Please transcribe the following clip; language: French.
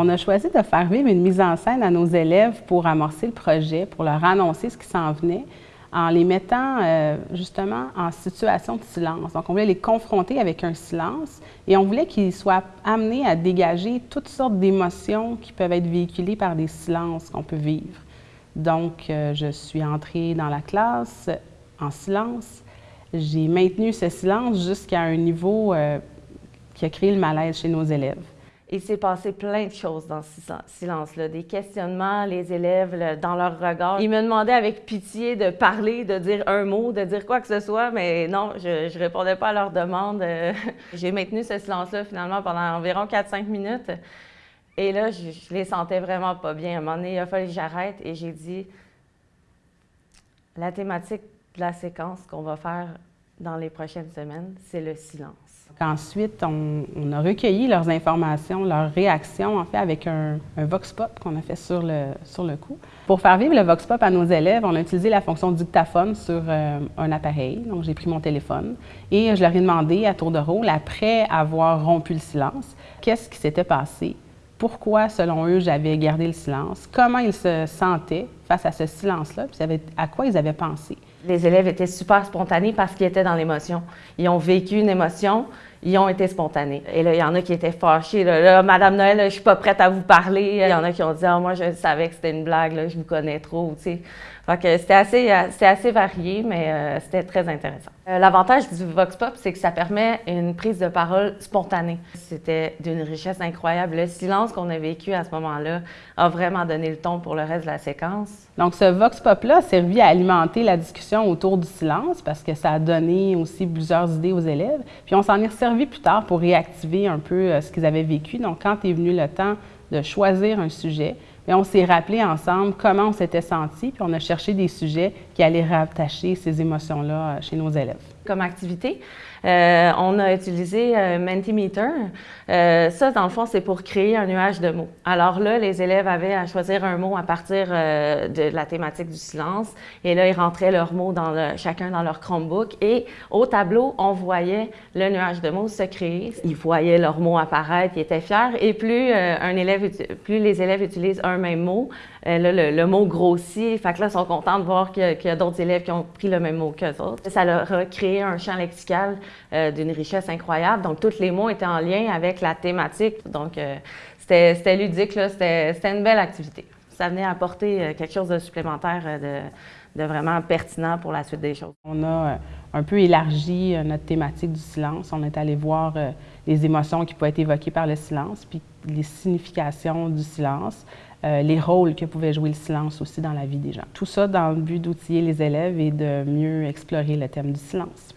On a choisi de faire vivre une mise en scène à nos élèves pour amorcer le projet, pour leur annoncer ce qui s'en venait, en les mettant euh, justement en situation de silence. Donc, on voulait les confronter avec un silence et on voulait qu'ils soient amenés à dégager toutes sortes d'émotions qui peuvent être véhiculées par des silences qu'on peut vivre. Donc, euh, je suis entrée dans la classe en silence. J'ai maintenu ce silence jusqu'à un niveau euh, qui a créé le malaise chez nos élèves. Il s'est passé plein de choses dans ce silence-là, des questionnements, les élèves dans leur regard. Ils me demandaient avec pitié de parler, de dire un mot, de dire quoi que ce soit, mais non, je ne répondais pas à leurs demandes. J'ai maintenu ce silence-là finalement pendant environ 4-5 minutes. Et là, je, je, les sentais vraiment pas bien. À un moment donné, il a fallu que j'arrête et j'ai dit la thématique de la séquence qu'on va faire dans les prochaines semaines, c'est le silence. Ensuite, on, a recueilli leurs informations, leurs réactions, en fait, avec un, Vox Pop qu'on a fait sur le, sur le coup. Pour faire vivre le Vox Pop à nos élèves, on a utilisé la fonction dictaphone sur euh, un appareil. Donc, j'ai pris mon téléphone et je leur ai demandé à tour de rôle, après avoir rompu le silence, qu'est-ce qui s'était passé, pourquoi, selon eux, j'avais gardé le silence, comment ils se sentaient face à ce silence-là, puis à quoi ils avaient pensé? Les élèves étaient super spontanés parce qu'ils étaient dans l'émotion. Ils ont vécu une émotion, ils ont été spontanés. Et là, il y en a qui étaient fâchés. Là, Madame Noël, je suis pas prête à vous parler. Il y en a qui ont dit ah, moi, je savais que c'était une blague, là, je vous connais trop. sais. c'était assez, assez varié, mais euh, c'était très intéressant. Euh, l'avantage du Vox Pop, c'est que ça permet une prise de parole spontanée. C'était d'une richesse incroyable. Le silence qu'on a vécu à ce moment-là a vraiment donné le ton pour le reste de la séquence. Donc, ce Vox Pop-là a servi à alimenter la discussion autour du silence parce que ça a donné aussi plusieurs idées aux élèves. Puis, on s'en est servi plus tard pour réactiver un peu euh, ce qu'ils avaient vécu. Donc, quand est venu le temps de choisir un sujet, et on s'est rappelé ensemble comment on s'était senti, puis on a cherché des sujets qui allaient rattacher ces émotions-là euh, chez nos élèves. Comme activité, euh, on a utilisé euh, Mentimeter. Euh, ça, dans le fond, c'est pour créer un nuage de mots. Alors là, les élèves avaient à choisir un mot à partir euh, de la thématique du silence. Et là, ils rentraient leurs mots dans le, chacun dans leur Chromebook. Et au tableau, on voyait le nuage de mots se créer. Ils voyaient leurs mots apparaître, ils étaient fiers. Et plus, un élève, plus les élèves utilisent un même mot, là, le, mot grossit. Fait que là, ils sont contents de voir qu'il y a, d'autres élèves qui ont pris le même mot qu'eux autres. Ça leur a créé un champ lexical euh, d'une richesse incroyable. Donc, tous les mots étaient en lien avec la thématique. Donc, euh, c'était ludique, c'était une belle activité. Ça venait apporter euh, quelque chose de supplémentaire, de, vraiment pertinent pour la suite des choses. Un peu élargi notre thématique du silence. On est allé voir les émotions qui pouvaient être évoquées par le silence, puis les significations du silence, les rôles que pouvait jouer le silence aussi dans la vie des gens. Tout ça dans le but d'outiller les élèves et de mieux explorer le thème du silence.